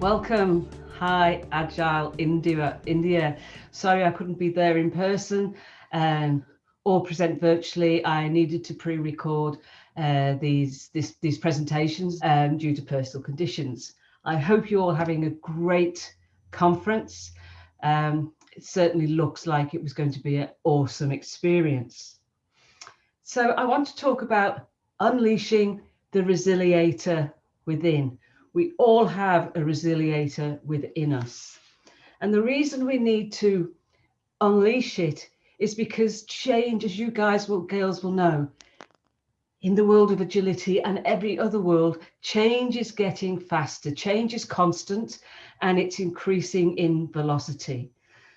Welcome. Hi, Agile India. India. Sorry I couldn't be there in person um, or present virtually. I needed to pre-record uh, these, this, these presentations um, due to personal conditions. I hope you're all having a great conference. Um, it certainly looks like it was going to be an awesome experience. So I want to talk about unleashing the resiliator within we all have a resiliator within us. And the reason we need to unleash it is because change, as you guys will, girls will know, in the world of agility and every other world, change is getting faster. Change is constant and it's increasing in velocity.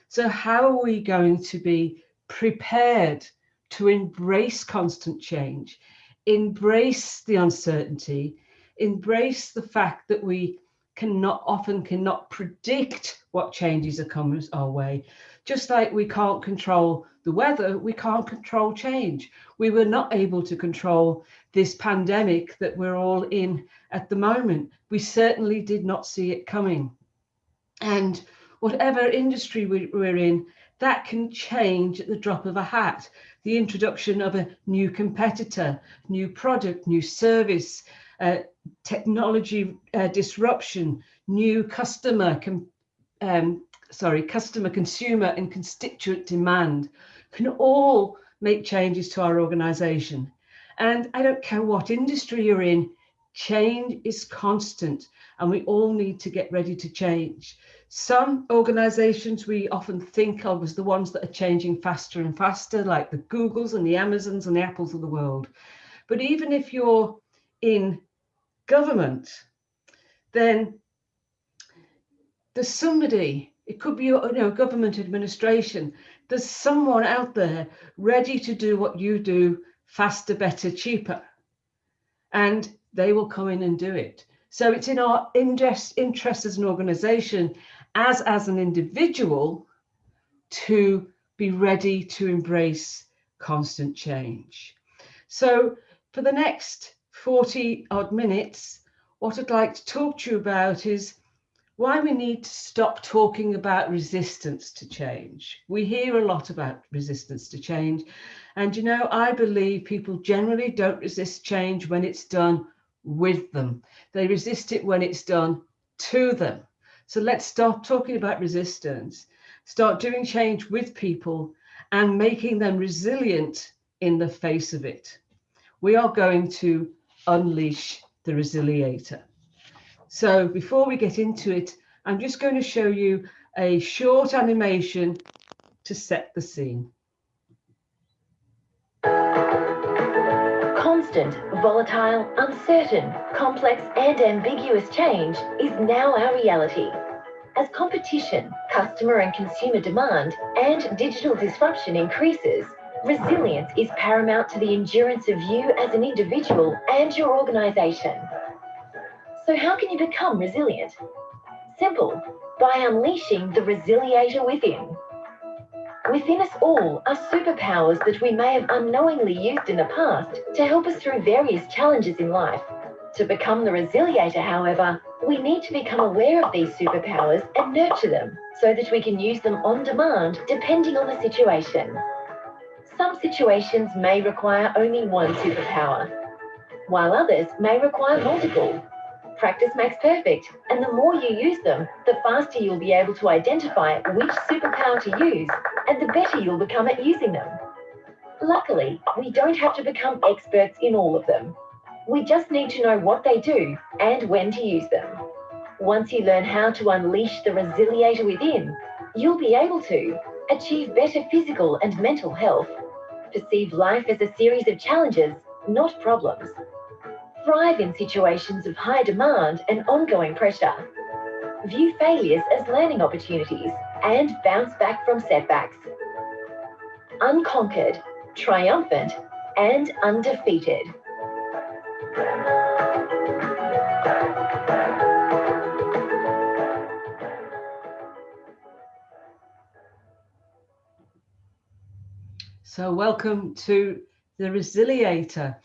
So how are we going to be prepared to embrace constant change, embrace the uncertainty, embrace the fact that we cannot often cannot predict what changes are coming our way. Just like we can't control the weather, we can't control change. We were not able to control this pandemic that we're all in at the moment. We certainly did not see it coming. And whatever industry we, we're in, that can change at the drop of a hat. The introduction of a new competitor, new product, new service, uh, technology uh, disruption, new customer, um, sorry, customer, consumer and constituent demand can all make changes to our organization. And I don't care what industry you're in, change is constant and we all need to get ready to change. Some organizations we often think of as the ones that are changing faster and faster, like the Googles and the Amazons and the Apples of the world. But even if you're in government, then there's somebody, it could be you know, government administration, there's someone out there ready to do what you do faster, better, cheaper. And they will come in and do it. So it's in our interest, interest as an organization, as as an individual, to be ready to embrace constant change. So for the next 40 odd minutes, what I'd like to talk to you about is why we need to stop talking about resistance to change. We hear a lot about resistance to change. And you know, I believe people generally don't resist change when it's done with them. They resist it when it's done to them. So let's stop talking about resistance, start doing change with people and making them resilient in the face of it. We are going to unleash the resiliator. So before we get into it, I'm just going to show you a short animation to set the scene. Constant, volatile, uncertain, complex and ambiguous change is now our reality. As competition, customer and consumer demand and digital disruption increases, Resilience is paramount to the endurance of you as an individual and your organisation. So how can you become resilient? Simple, by unleashing the resiliator within. Within us all are superpowers that we may have unknowingly used in the past to help us through various challenges in life. To become the resiliator, however, we need to become aware of these superpowers and nurture them so that we can use them on demand depending on the situation. Some situations may require only one superpower, while others may require multiple. Practice makes perfect, and the more you use them, the faster you'll be able to identify which superpower to use, and the better you'll become at using them. Luckily, we don't have to become experts in all of them. We just need to know what they do and when to use them. Once you learn how to unleash the resiliator within, you'll be able to achieve better physical and mental health, perceive life as a series of challenges, not problems. Thrive in situations of high demand and ongoing pressure. View failures as learning opportunities and bounce back from setbacks. Unconquered, triumphant, and undefeated. So welcome to the Resiliator.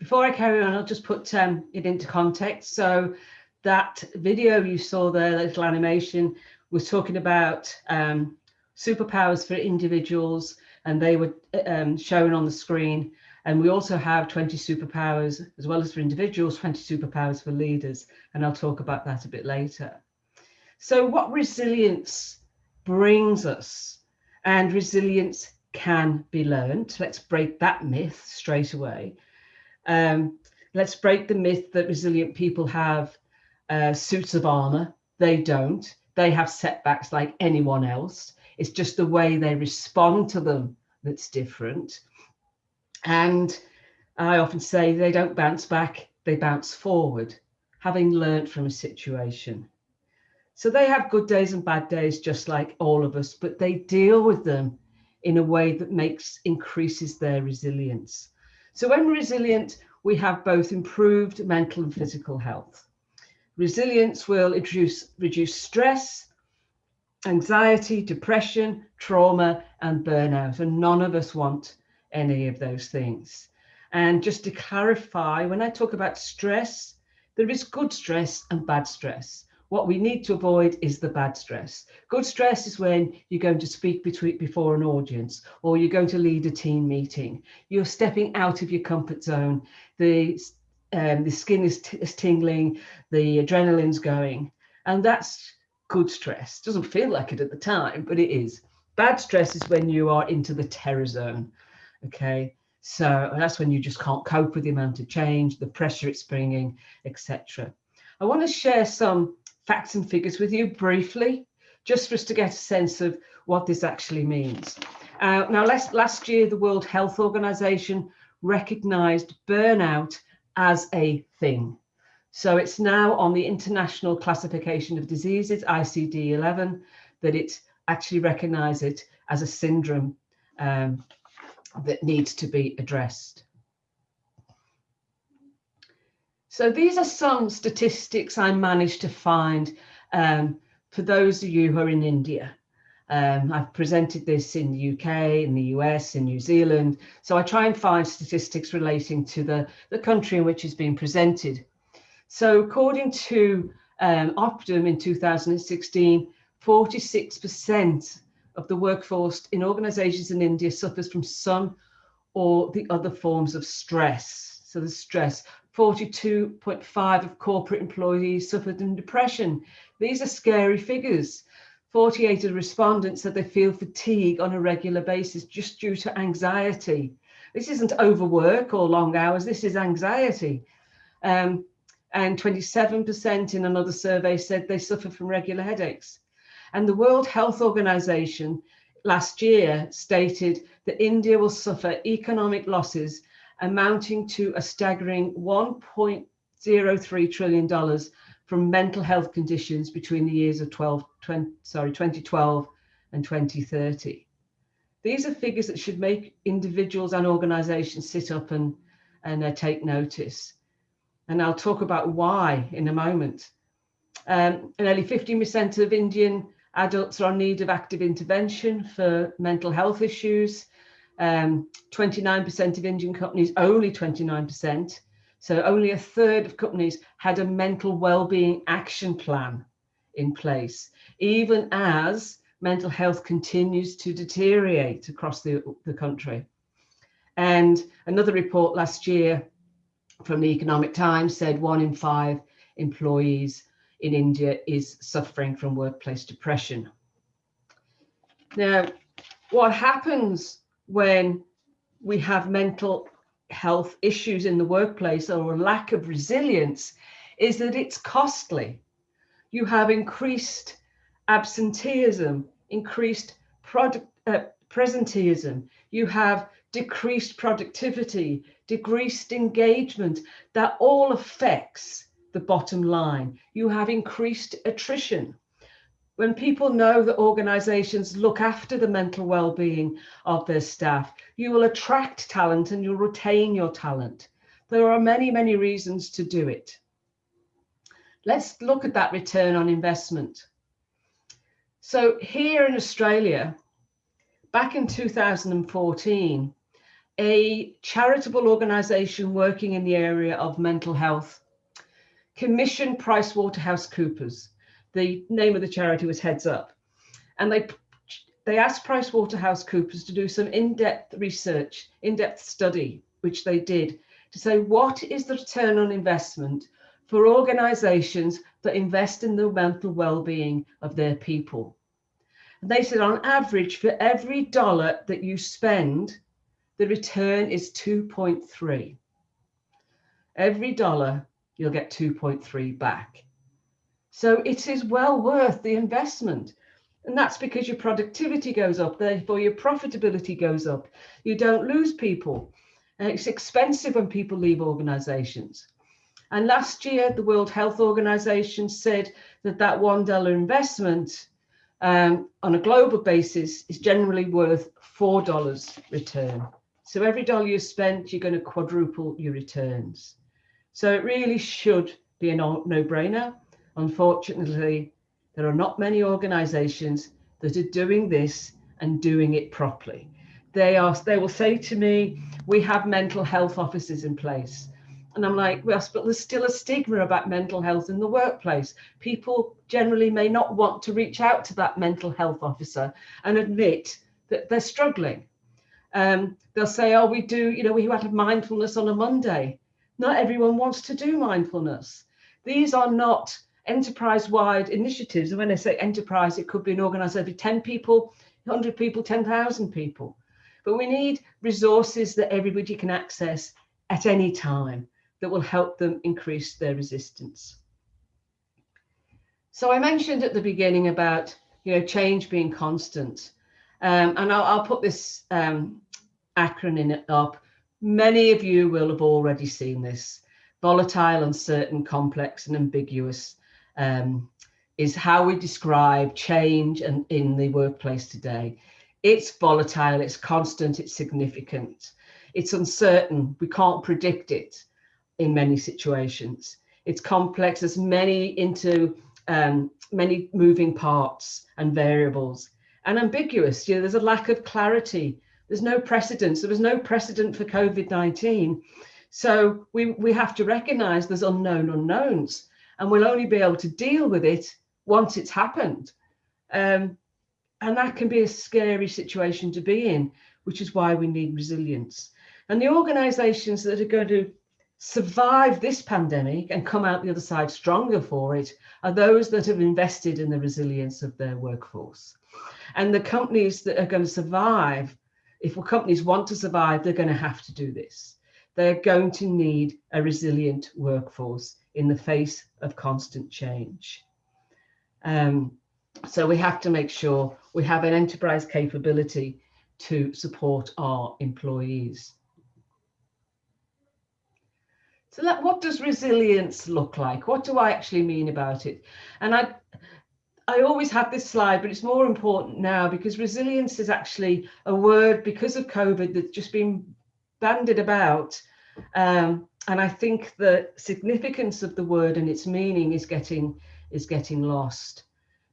Before I carry on, I'll just put um, it into context. So that video you saw there, that little animation, was talking about um, superpowers for individuals, and they were um, shown on the screen. And we also have 20 superpowers, as well as for individuals, 20 superpowers for leaders. And I'll talk about that a bit later. So what resilience brings us, and resilience can be learned. Let's break that myth straight away. Um, let's break the myth that resilient people have uh, suits of armor. They don't. They have setbacks like anyone else. It's just the way they respond to them that's different. And I often say they don't bounce back, they bounce forward, having learnt from a situation. So they have good days and bad days, just like all of us, but they deal with them in a way that makes increases their resilience. So when resilient, we have both improved mental and physical health. Resilience will reduce, reduce stress, anxiety, depression, trauma, and burnout. And none of us want any of those things. And just to clarify, when I talk about stress, there is good stress and bad stress. What we need to avoid is the bad stress. Good stress is when you're going to speak between, before an audience or you're going to lead a team meeting. You're stepping out of your comfort zone. The, um, the skin is, is tingling, the adrenaline's going. And that's good stress. Doesn't feel like it at the time, but it is. Bad stress is when you are into the terror zone. Okay. So that's when you just can't cope with the amount of change, the pressure it's bringing, etc. I want to share some facts and figures with you briefly, just for us to get a sense of what this actually means. Uh, now, last, last year, the World Health Organization recognized burnout as a thing. So it's now on the International Classification of Diseases, ICD-11, that it actually recognizes it as a syndrome um, that needs to be addressed. So these are some statistics I managed to find um, for those of you who are in India. Um, I've presented this in the UK, in the US, in New Zealand. So I try and find statistics relating to the, the country in which it's being presented. So according to um, Optum in 2016, 46% of the workforce in organizations in India suffers from some or the other forms of stress. So the stress, 42.5 of corporate employees suffered from depression. These are scary figures. 48 of the respondents said they feel fatigue on a regular basis just due to anxiety. This isn't overwork or long hours, this is anxiety. Um, and 27% in another survey said they suffer from regular headaches. And the World Health Organization last year stated that India will suffer economic losses amounting to a staggering $1.03 trillion from mental health conditions between the years of 12, 20, sorry, 2012 and 2030. These are figures that should make individuals and organizations sit up and, and uh, take notice. And I'll talk about why in a moment. Um, nearly 15% of Indian adults are in need of active intervention for mental health issues. 29% um, of Indian companies, only 29%, so only a third of companies had a mental well-being action plan in place, even as mental health continues to deteriorate across the, the country. And another report last year from the Economic Times said one in five employees in India is suffering from workplace depression. Now, what happens when we have mental health issues in the workplace or a lack of resilience is that it's costly. You have increased absenteeism, increased product, uh, presenteeism, you have decreased productivity, decreased engagement, that all affects the bottom line. You have increased attrition when people know that organizations look after the mental well-being of their staff, you will attract talent and you'll retain your talent. There are many, many reasons to do it. Let's look at that return on investment. So here in Australia, back in 2014, a charitable organization working in the area of mental health commissioned PricewaterhouseCoopers. The name of the charity was Heads Up. And they, they asked PricewaterhouseCoopers to do some in-depth research, in-depth study, which they did, to say what is the return on investment for organizations that invest in the mental well-being of their people. And they said on average, for every dollar that you spend, the return is 2.3. Every dollar, you'll get 2.3 back. So it is well worth the investment. And that's because your productivity goes up, therefore your profitability goes up. You don't lose people. And it's expensive when people leave organizations. And last year, the World Health Organization said that that $1 investment um, on a global basis is generally worth $4 return. So every dollar you spent, you're going to quadruple your returns. So it really should be a no-brainer. Unfortunately, there are not many organizations that are doing this and doing it properly. They are, they will say to me, we have mental health officers in place. And I'm like, well, but there's still a stigma about mental health in the workplace. People generally may not want to reach out to that mental health officer and admit that they're struggling. Um, they'll say, oh, we do, you know, we had a mindfulness on a Monday. Not everyone wants to do mindfulness. These are not enterprise-wide initiatives. And when I say enterprise, it could be an organization, of 10 people, 100 people, 10,000 people. But we need resources that everybody can access at any time that will help them increase their resistance. So I mentioned at the beginning about you know change being constant, um, and I'll, I'll, put this um, acronym up. Many of you will have already seen this. Volatile, uncertain, complex, and ambiguous um, is how we describe change and in the workplace today. It's volatile, it's constant, it's significant, it's uncertain, we can't predict it in many situations. It's complex, there's many into um, many moving parts and variables and ambiguous. You know, there's a lack of clarity. There's no precedence. There was no precedent for COVID-19. So we, we have to recognize there's unknown unknowns and we'll only be able to deal with it once it's happened. Um, and that can be a scary situation to be in, which is why we need resilience. And the organizations that are going to survive this pandemic and come out the other side stronger for it are those that have invested in the resilience of their workforce. And the companies that are going to survive, if companies want to survive, they're going to have to do this. They're going to need a resilient workforce in the face of constant change. Um, so we have to make sure we have an enterprise capability to support our employees. So that, what does resilience look like? What do I actually mean about it? And I, I always have this slide, but it's more important now because resilience is actually a word because of COVID that's just been bandied about. Um, and I think the significance of the word and its meaning is getting is getting lost.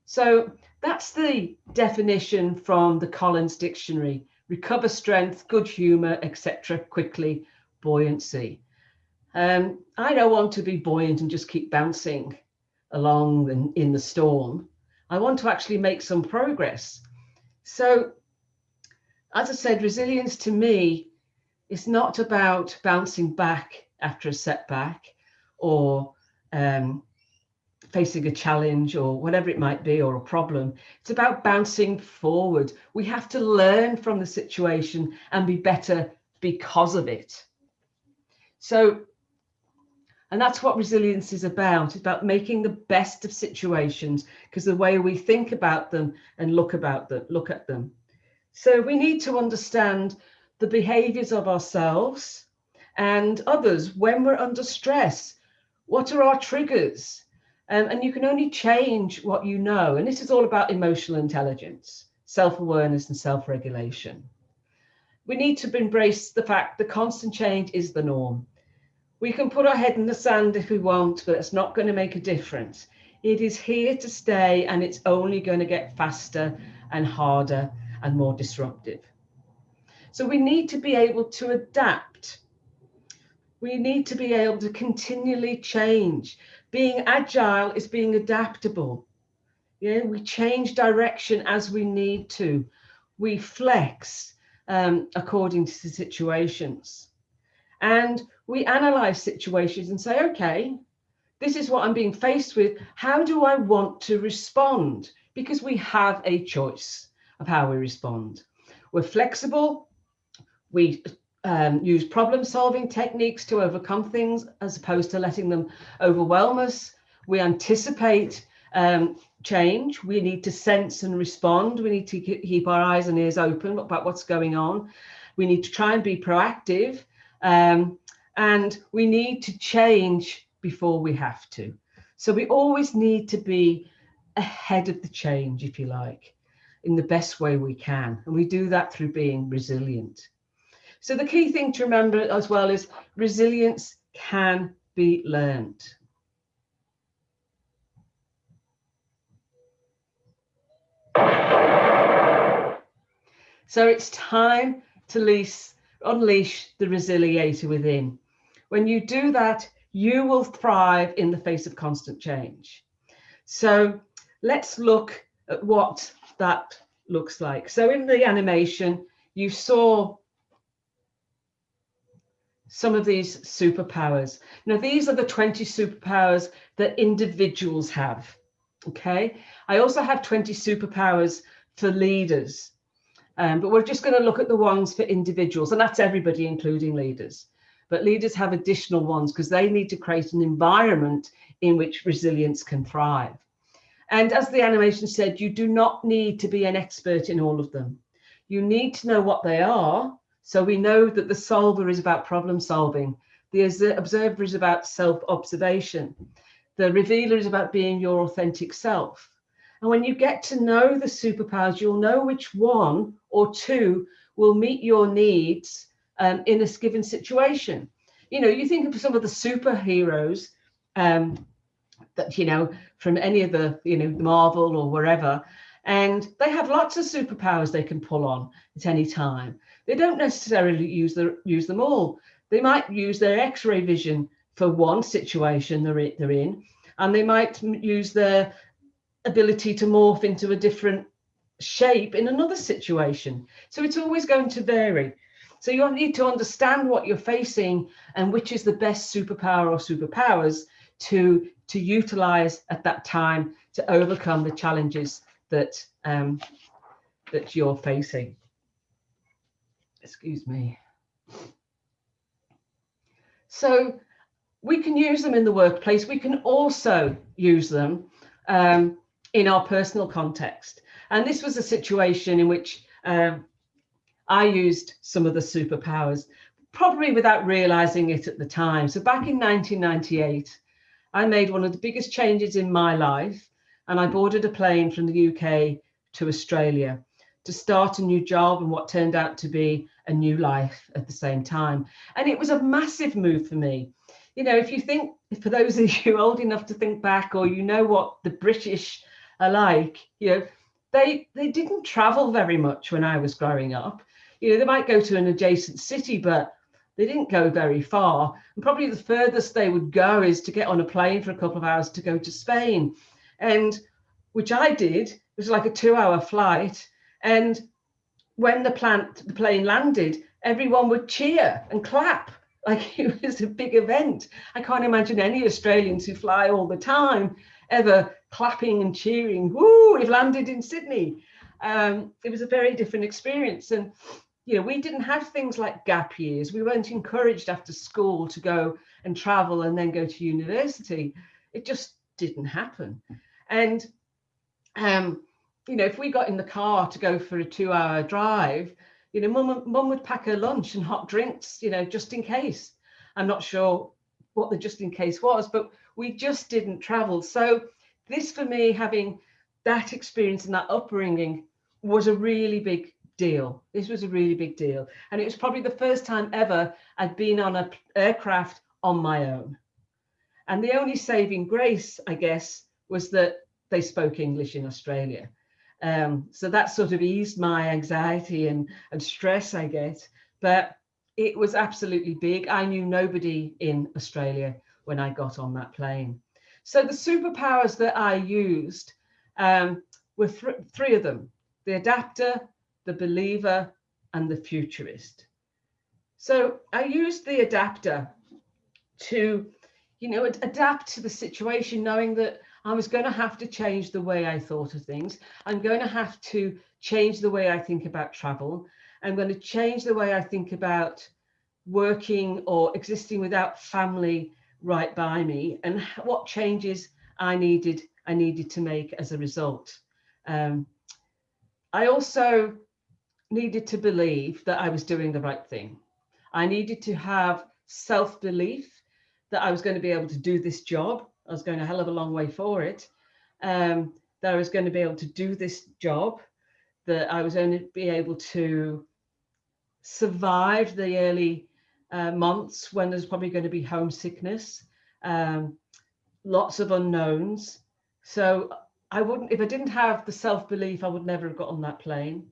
So that's the definition from the Collins Dictionary. Recover strength, good humour, etc. quickly, buoyancy. Um, I don't want to be buoyant and just keep bouncing along in, in the storm. I want to actually make some progress. So, as I said, resilience to me is not about bouncing back after a setback or um, facing a challenge or whatever it might be or a problem. It's about bouncing forward. We have to learn from the situation and be better because of it. So and that's what resilience is about, it's about making the best of situations because the way we think about them and look about them, look at them. So we need to understand the behaviors of ourselves and others when we're under stress. What are our triggers? Um, and you can only change what you know. And this is all about emotional intelligence, self-awareness and self-regulation. We need to embrace the fact that constant change is the norm. We can put our head in the sand if we want, but it's not going to make a difference. It is here to stay and it's only going to get faster and harder and more disruptive. So we need to be able to adapt. We need to be able to continually change Being agile is being adaptable. Yeah, we change direction as we need to. We flex um, according to the situations. And we analyze situations and say, okay, this is what I'm being faced with. How do I want to respond? Because we have a choice of how we respond. We're flexible. We um, use problem solving techniques to overcome things as opposed to letting them overwhelm us. We anticipate um, change. We need to sense and respond. We need to keep our eyes and ears open about what's going on. We need to try and be proactive. Um, and we need to change before we have to. So we always need to be ahead of the change, if you like, in the best way we can. And we do that through being resilient. So the key thing to remember as well is resilience can be learned. So it's time to lease, unleash the resiliator within. When you do that, you will thrive in the face of constant change. So let's look at what that looks like. So in the animation, you saw some of these superpowers. Now, these are the 20 superpowers that individuals have. Okay. I also have 20 superpowers for leaders, um, but we're just going to look at the ones for individuals, and that's everybody, including leaders but leaders have additional ones because they need to create an environment in which resilience can thrive. And as the animation said, you do not need to be an expert in all of them. You need to know what they are. So we know that the solver is about problem solving. The observer is about self-observation. The revealer is about being your authentic self. And when you get to know the superpowers, you'll know which one or two will meet your needs um, in a given situation. You know, you think of some of the superheroes um, that, you know, from any of the, you know, Marvel or wherever, and they have lots of superpowers they can pull on at any time. They don't necessarily use, the, use them all. They might use their x-ray vision for one situation they're, they're in, and they might use their ability to morph into a different shape in another situation. So it's always going to vary. So you need to understand what you're facing and which is the best superpower or superpowers to, to utilize at that time to overcome the challenges that, um, that you're facing. Excuse me. So we can use them in the workplace. We can also use them um, in our personal context. And this was a situation in which um, I used some of the superpowers, probably without realizing it at the time. So back in 1998, I made one of the biggest changes in my life and I boarded a plane from the UK to Australia to start a new job and what turned out to be a new life at the same time. And it was a massive move for me. You know, if you think, for those of you old enough to think back or you know what the British are like, you know, they, they didn't travel very much when I was growing up you know, they might go to an adjacent city, but they didn't go very far. And probably the furthest they would go is to get on a plane for a couple of hours to go to Spain. And which I did, it was like a two hour flight. And when the plant, the plane landed, everyone would cheer and clap like it was a big event. I can't imagine any Australians who fly all the time ever clapping and cheering, woo, we've landed in Sydney. Um, it was a very different experience. And you know, we didn't have things like gap years. We weren't encouraged after school to go and travel and then go to university. It just didn't happen. And, um, you know, if we got in the car to go for a two hour drive, you know, mum, mum would pack her lunch and hot drinks, you know, just in case. I'm not sure what the just in case was, but we just didn't travel. So this for me, having that experience and that upbringing was a really big deal. This was a really big deal. And it was probably the first time ever I'd been on an aircraft on my own. And the only saving grace, I guess, was that they spoke English in Australia. Um, so that sort of eased my anxiety and, and stress, I guess. But it was absolutely big. I knew nobody in Australia when I got on that plane. So the superpowers that I used um, were th three of them, the adapter, the believer, and the futurist. So I used the adapter to, you know, adapt to the situation, knowing that I was going to have to change the way I thought of things. I'm going to have to change the way I think about travel. I'm going to change the way I think about working or existing without family right by me and what changes I needed I needed to make as a result. Um, I also needed to believe that I was doing the right thing. I needed to have self-belief that I was going to be able to do this job. I was going a hell of a long way for it. Um, that I was going to be able to do this job, that I was to be able to survive the early uh, months when there's probably going to be homesickness, um, lots of unknowns. So I wouldn't, if I didn't have the self-belief, I would never have got on that plane.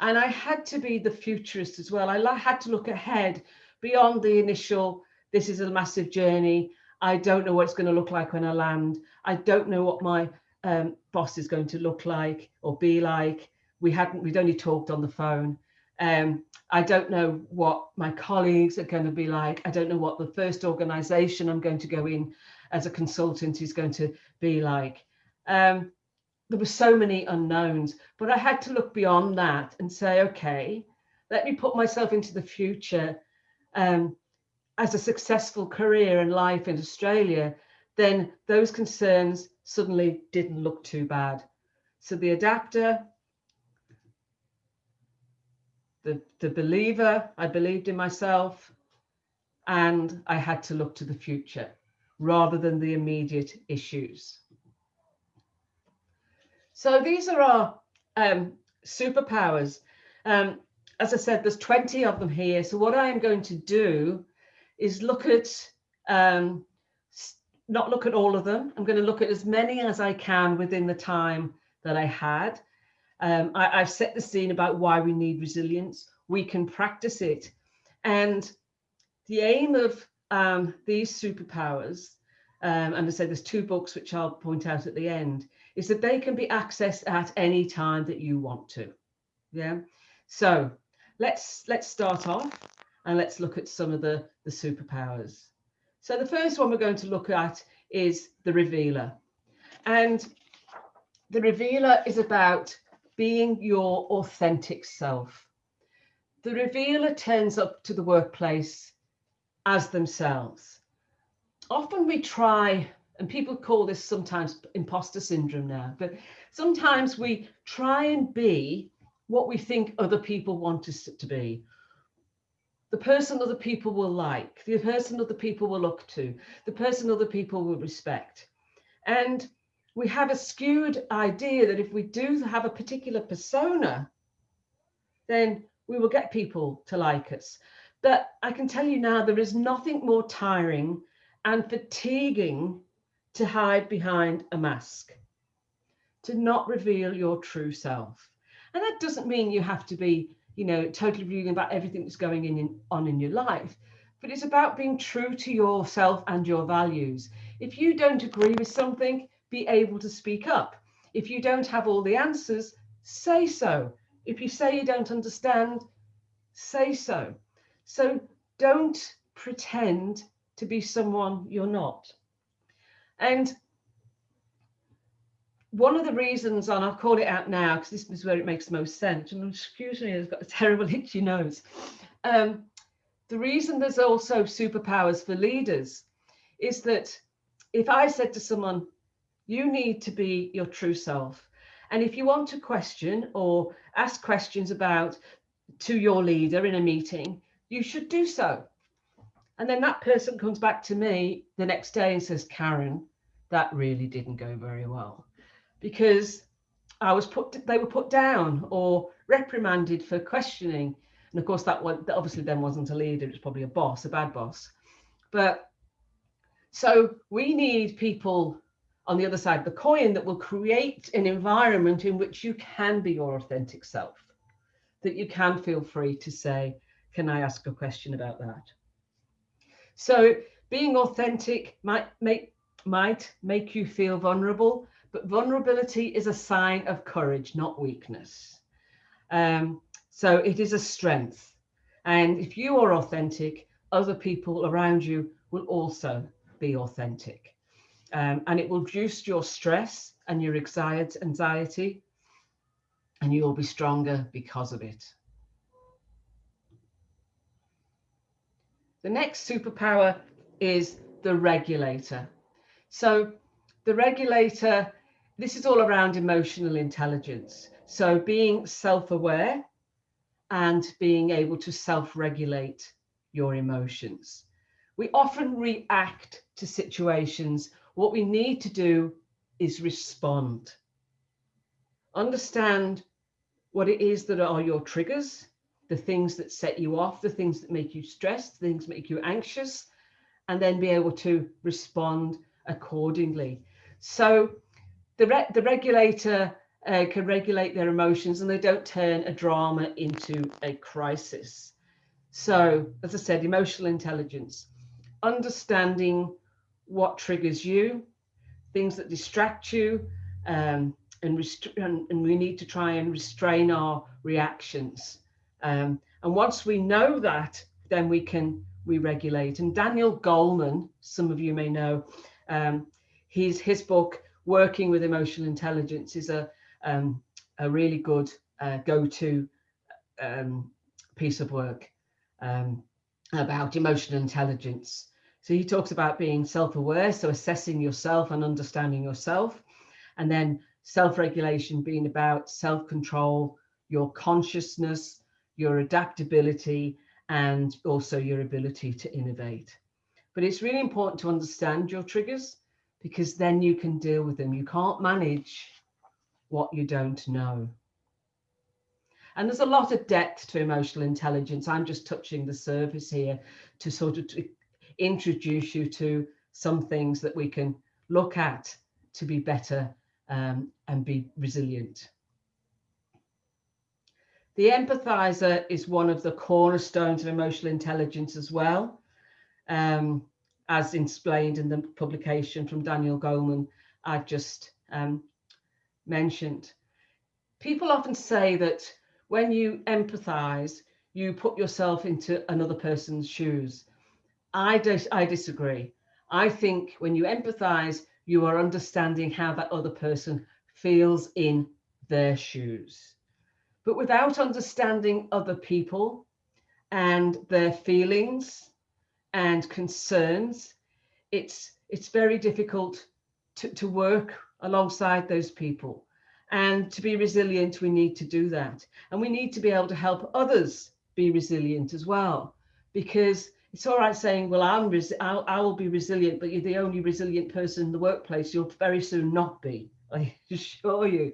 And I had to be the futurist as well. I had to look ahead beyond the initial, this is a massive journey. I don't know what it's going to look like when I land. I don't know what my um, boss is going to look like or be like. We hadn't, we'd only talked on the phone. Um, I don't know what my colleagues are going to be like. I don't know what the first organization I'm going to go in as a consultant is going to be like. Um, there were so many unknowns, but I had to look beyond that and say, okay, let me put myself into the future um, as a successful career and life in Australia, then those concerns suddenly didn't look too bad. So the adapter, the, the believer, I believed in myself, and I had to look to the future rather than the immediate issues. So these are our um, superpowers. Um, as I said, there's 20 of them here. So what I am going to do is look at, um, not look at all of them. I'm going to look at as many as I can within the time that I had. Um, I, have set the scene about why we need resilience. We can practice it. And the aim of um, these superpowers, um, and I say there's two books which I'll point out at the end, is that they can be accessed at any time that you want to. Yeah. So let's let's start off and let's look at some of the, the superpowers. So the first one we're going to look at is the revealer. And the revealer is about being your authentic self. The revealer turns up to the workplace as themselves. Often we try, and people call this sometimes imposter syndrome now, but sometimes we try and be what we think other people want us to be. The person other people will like, the person other people will look to, the person other people will respect. And we have a skewed idea that if we do have a particular persona, then we will get people to like us. But I can tell you now, there is nothing more tiring and fatiguing to hide behind a mask, to not reveal your true self. And that doesn't mean you have to be, you know, totally revealing about everything that's going in, in, on in your life, but it's about being true to yourself and your values. If you don't agree with something, be able to speak up. If you don't have all the answers, say so. If you say you don't understand, say so. So don't pretend to be someone you're not. And one of the reasons, and I'll call it out now because this is where it makes most sense, and excuse me, I've got a terrible itchy nose. Um, the reason there's also superpowers for leaders is that if I said to someone, you need to be your true self. And if you want to question or ask questions about to your leader in a meeting, you should do so. And then that person comes back to me the next day and says, Karen, that really didn't go very well because I was put, they were put down or reprimanded for questioning. And of course, that one that obviously then wasn't a leader, it was probably a boss, a bad boss. But so we need people on the other side of the coin that will create an environment in which you can be your authentic self, that you can feel free to say, can I ask a question about that? So being authentic might make might make you feel vulnerable, but vulnerability is a sign of courage, not weakness. Um, so it is a strength. And if you are authentic, other people around you will also be authentic. Um, and it will reduce your stress and your anxiety, and you will be stronger because of it. The next superpower is the regulator. So the regulator, this is all around emotional intelligence. So being self-aware and being able to self-regulate your emotions. We often react to situations. What we need to do is respond. Understand what it is that are your triggers, the things that set you off, the things that make you stressed, things make you anxious, and then be able to respond accordingly. So the, re the regulator uh, can regulate their emotions and they don't turn a drama into a crisis. So, as I said, emotional intelligence, understanding what triggers you, things that distract you, um, and, and, we need to try and restrain our reactions. Um, and once we know that, then we can we regulate. And Daniel Goleman, some of you may know, um, his his book Working with Emotional Intelligence is a um, a really good uh, go-to um, piece of work um, about emotional intelligence. So he talks about being self-aware, so assessing yourself and understanding yourself, and then self-regulation being about self-control, your consciousness, your adaptability, and also your ability to innovate. But it's really important to understand your triggers because then you can deal with them. You can't manage what you don't know. And there's a lot of depth to emotional intelligence. I'm just touching the surface here to sort of to introduce you to some things that we can look at to be better um, and be resilient. The empathizer is one of the cornerstones of emotional intelligence as well, um, as explained in the publication from Daniel Goleman I've just um, mentioned. People often say that when you empathize, you put yourself into another person's shoes. I, dis I disagree. I think when you empathize, you are understanding how that other person feels in their shoes. But without understanding other people and their feelings and concerns, it's it's very difficult to, to work alongside those people. And to be resilient, we need to do that. And we need to be able to help others be resilient as well, because it's all right saying, well, I'm res I'll, I will be resilient, but you're the only resilient person in the workplace. You'll very soon not be, I assure you.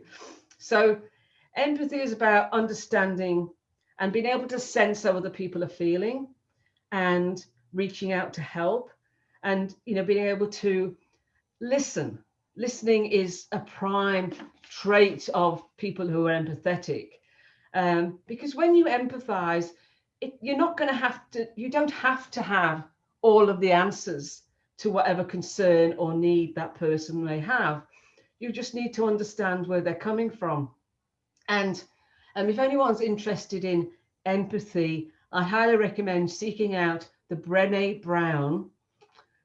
So empathy is about understanding and being able to sense how other people are feeling and reaching out to help and, you know, being able to listen listening is a prime trait of people who are empathetic. Um, because when you empathize, it, you're not going to have to, you don't have to have all of the answers to whatever concern or need that person may have. You just need to understand where they're coming from. And um, if anyone's interested in empathy, I highly recommend seeking out the Brené Brown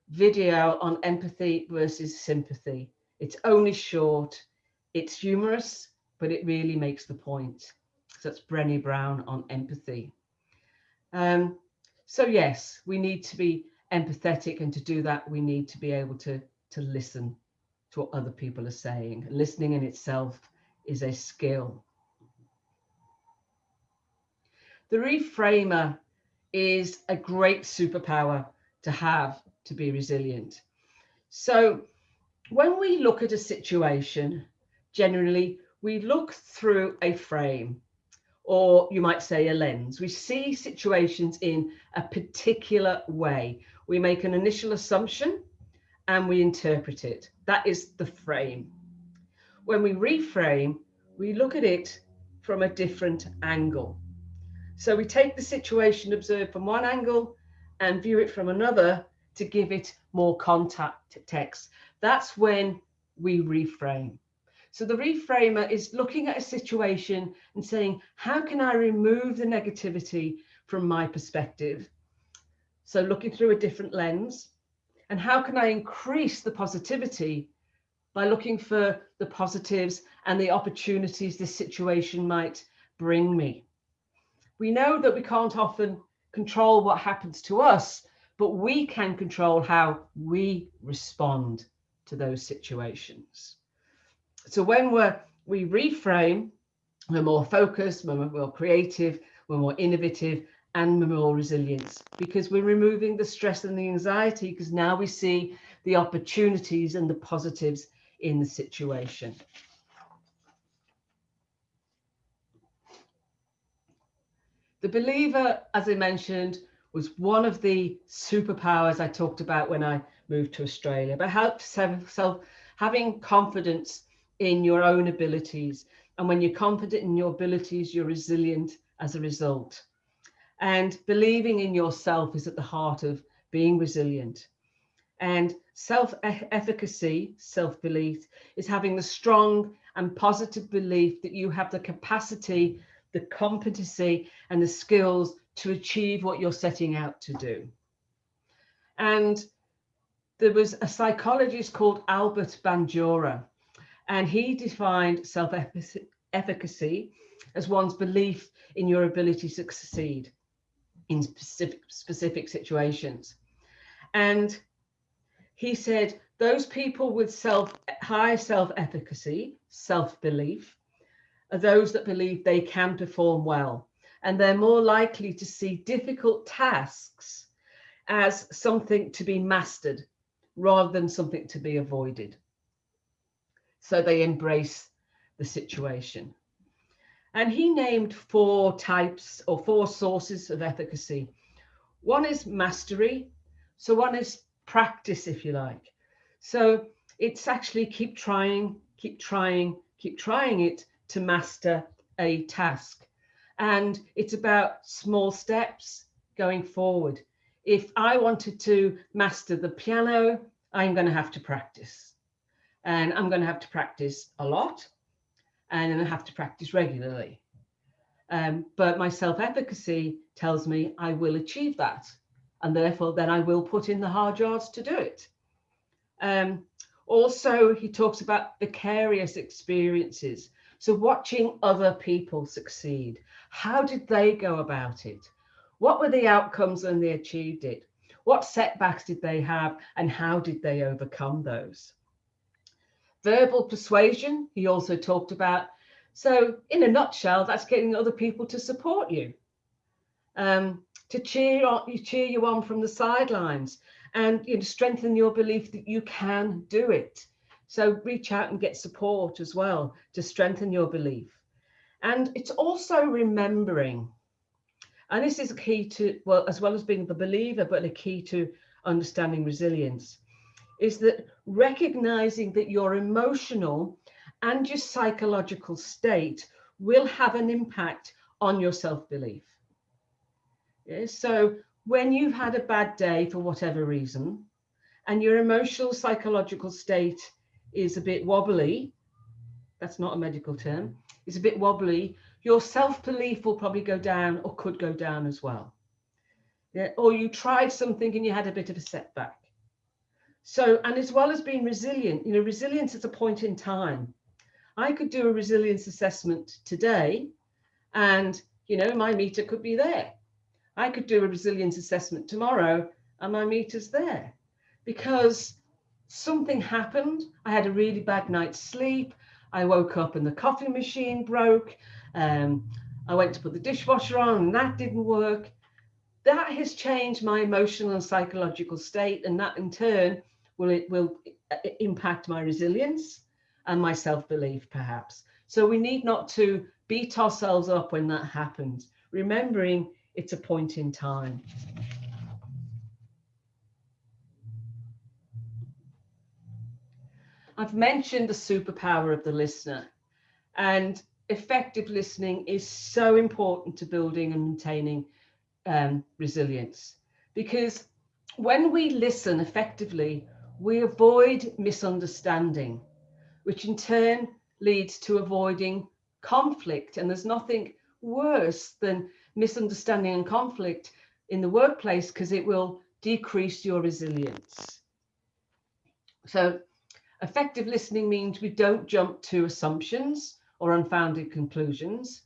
video on empathy versus sympathy. It's only short, it's humorous, but it really makes the point. So that's Brené Brown on empathy. Um, so yes, we need to be empathetic and to do that, we need to be able to, to listen to what other people are saying. Listening in itself is a skill. The reframer is a great superpower to have to be resilient. So when we look at a situation, generally we look through a frame or you might say a lens. We see situations in a particular way. We make an initial assumption and we interpret it. That is the frame. When we reframe, we look at it from a different angle. So we take the situation observed from one angle and view it from another to give it more context that's when we reframe. So the reframer is looking at a situation and saying, how can I remove the negativity from my perspective? So looking through a different lens. And how can I increase the positivity by looking for the positives and the opportunities this situation might bring me? We know that we can't often control what happens to us, but we can control how we respond to those situations. So when we're, we reframe, we're more focused, we're more creative, we're more innovative, and we're more resilient because we're removing the stress and the anxiety because now we see the opportunities and the positives in the situation. The believer, as I mentioned, was one of the superpowers I talked about when I moved to Australia, but help self, self having confidence in your own abilities. And when you're confident in your abilities, you're resilient as a result. And believing in yourself is at the heart of being resilient. And self-efficacy, self-belief, is having the strong and positive belief that you have the capacity, the competency, and the skills to achieve what you're setting out to do. And there was a psychologist called Albert Bandura, and he defined self-efficacy as one's belief in your ability to succeed in specific, specific situations. And he said, those people with self high self-efficacy, self-belief, are those that believe they can perform well. And they're more likely to see difficult tasks as something to be mastered rather than something to be avoided. So they embrace the situation. And he named four types or four sources of efficacy. One is mastery. So one is practice, if you like. So it's actually keep trying, keep trying, keep trying it to master a task. And it's about small steps going forward. If I wanted to master the piano, I'm going to have to practice. And I'm going to have to practice a lot and I have to practice regularly. Um, but my self-efficacy tells me I will achieve that. And therefore, then I will put in the hard yards to do it. Um, also, he talks about vicarious experiences. So watching other people succeed. How did they go about it? What were the outcomes when they achieved it? What setbacks did they have and how did they overcome those? Verbal persuasion, he also talked about. So in a nutshell, that's getting other people to support you, um, to cheer, on, you cheer you on from the sidelines and you know, strengthen your belief that you can do it. So reach out and get support as well to strengthen your belief. And it's also remembering and this is a key to, well, as well as being the believer, but a key to understanding resilience, is that recognizing that your emotional and your psychological state will have an impact on your self-belief. Yeah, so when you've had a bad day for whatever reason, and your emotional psychological state is a bit wobbly, that's not a medical term, is a bit wobbly, your self-belief will probably go down or could go down as well. Yeah, or you tried something and you had a bit of a setback. So, and as well as being resilient, you know, resilience is a point in time. I could do a resilience assessment today and, you know, my meter could be there. I could do a resilience assessment tomorrow and my meter's there because something happened. I had a really bad night's sleep. I woke up and the coffee machine broke. Um, I went to put the dishwasher on and that didn't work. That has changed my emotional and psychological state and that in turn will it will uh, impact my resilience and my self-belief perhaps. So we need not to beat ourselves up when that happens, remembering it's a point in time. I've mentioned the superpower of the listener and effective listening is so important to building and maintaining um, resilience because when we listen effectively, we avoid misunderstanding, which in turn leads to avoiding conflict. And there's nothing worse than misunderstanding and conflict in the workplace because it will decrease your resilience. So effective listening means we don't jump to assumptions or unfounded conclusions.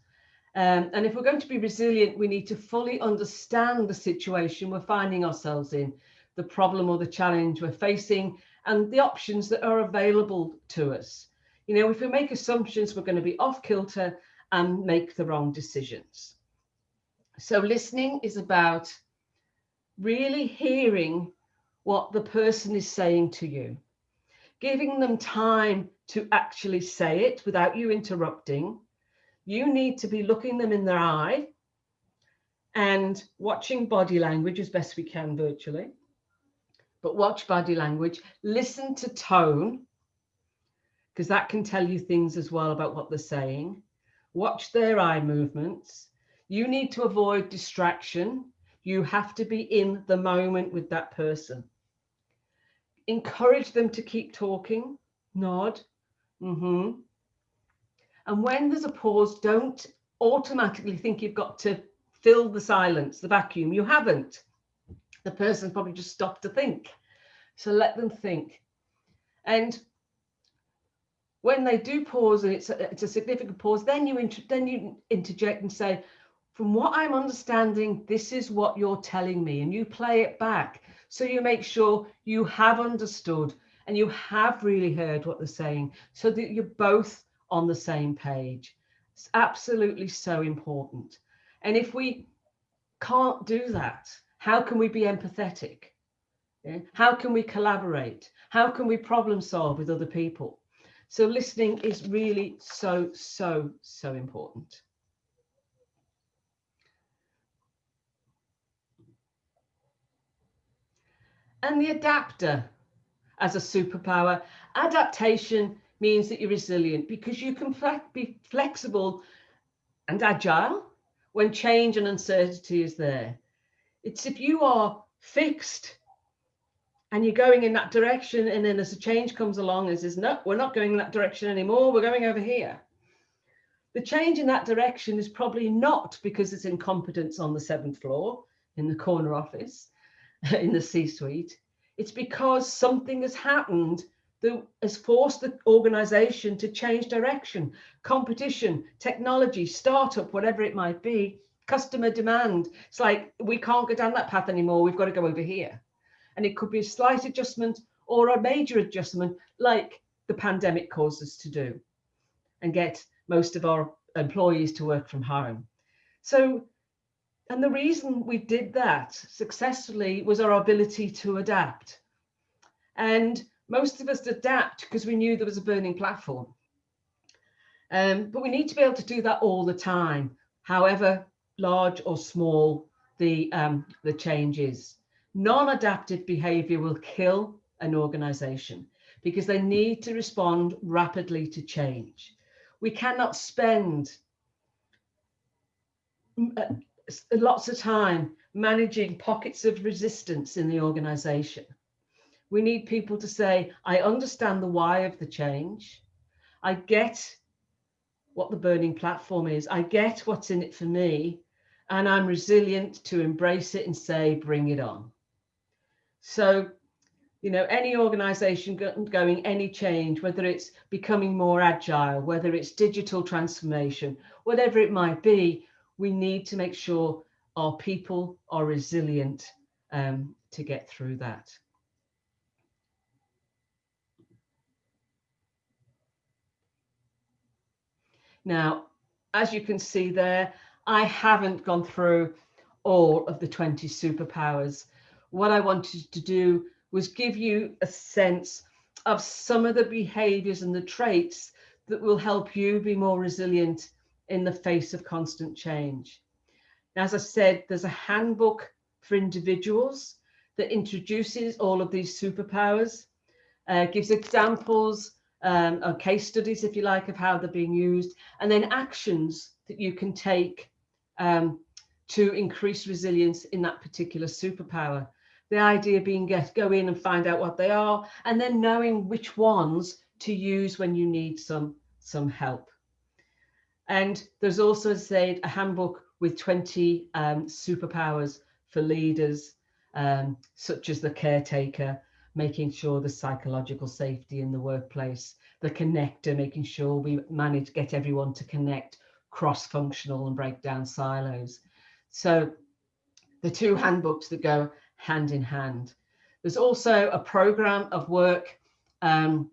Um, and if we're going to be resilient, we need to fully understand the situation we're finding ourselves in, the problem or the challenge we're facing, and the options that are available to us. You know, if we make assumptions, we're going to be off kilter and make the wrong decisions. So listening is about really hearing what the person is saying to you, giving them time to actually say it without you interrupting. You need to be looking them in their eye and watching body language as best we can virtually. But watch body language, listen to tone, because that can tell you things as well about what they're saying. Watch their eye movements. You need to avoid distraction. You have to be in the moment with that person. Encourage them to keep talking, nod. Mm -hmm. And when there's a pause, don't automatically think you've got to fill the silence, the vacuum. You haven't. The person's probably just stopped to think. So let them think. And when they do pause and it's a, it's a significant pause, then you then you interject and say, from what I'm understanding, this is what you're telling me, and you play it back. So you make sure you have understood and you have really heard what they're saying so that you're both on the same page. It's absolutely so important. And if we can't do that, how can we be empathetic? Yeah? How can we collaborate? How can we problem solve with other people? So listening is really so, so, so important. And the adapter as a superpower, adaptation means that you're resilient because you can be flexible and agile when change and uncertainty is there. It's if you are fixed and you're going in that direction and then as a change comes along and says no we're not going in that direction anymore. We're going over here. The change in that direction is probably not because it's incompetence on the seventh floor in the corner office in the c-suite it's because something has happened that has forced the organization to change direction. Competition technology startup whatever it might be customer demand. It's like we can't go down that path anymore. We've got to go over here. And it could be a slight adjustment or a major adjustment like the pandemic caused us to do and get most of our employees to work from home. So, and the reason we did that successfully was our ability to adapt. And most of us adapt because we knew there was a burning platform. Um, but we need to be able to do that all the time, however large or small the, um, the change is. Non-adaptive behavior will kill an organization because they need to respond rapidly to change. We cannot spend uh, lots of time managing pockets of resistance in the organization. We need people to say, I understand the why of the change. I get what the burning platform is. I get what's in it for me. And I'm resilient to embrace it and say, bring it on. So, you know, any organization going any change, whether it's becoming more agile, whether it's digital transformation, whatever it might be, we need to make sure our people are resilient um, to get through that. Now, as you can see there, I haven't gone through all of the 20 superpowers what I wanted to do was give you a sense of some of the behaviors and the traits that will help you be more resilient in the face of constant change. As I said, there's a handbook for individuals that introduces all of these superpowers, uh, gives examples um, or case studies, if you like, of how they're being used, and then actions that you can take um, to increase resilience in that particular superpower. The idea being get go in and find out what they are, and then knowing which ones to use when you need some some help. And there's also said a handbook with 20 um, superpowers for leaders, um, such as the caretaker, making sure the psychological safety in the workplace, the connector, making sure we manage to get everyone to connect cross-functional and break down silos. So the two handbooks that go hand in hand. There's also a program of work um,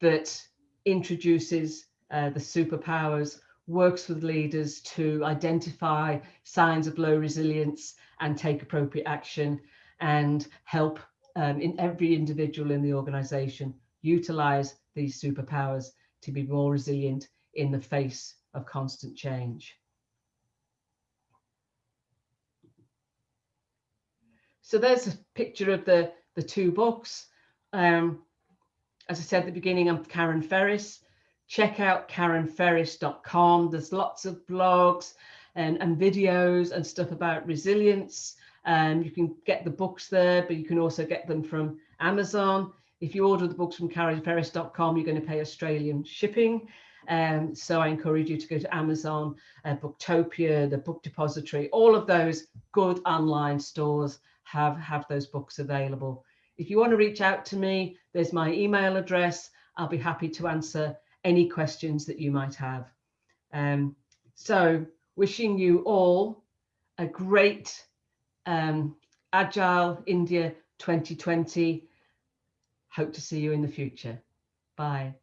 that introduces uh, the superpowers, works with leaders to identify signs of low resilience and take appropriate action and help um, in every individual in the organization utilize these superpowers to be more resilient in the face of constant change. So there's a picture of the, the two books. Um, as I said at the beginning, I'm Karen Ferris. Check out karenferris.com. There's lots of blogs and, and videos and stuff about resilience. Um, you can get the books there, but you can also get them from Amazon. If you order the books from karenferris.com, you're going to pay Australian shipping. Um, so I encourage you to go to Amazon, uh, Booktopia, the Book Depository, all of those good online stores have, have those books available. If you want to reach out to me, there's my email address. I'll be happy to answer any questions that you might have. Um, so wishing you all a great um, Agile India 2020. Hope to see you in the future. Bye.